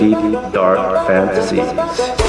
deep, dark fantasies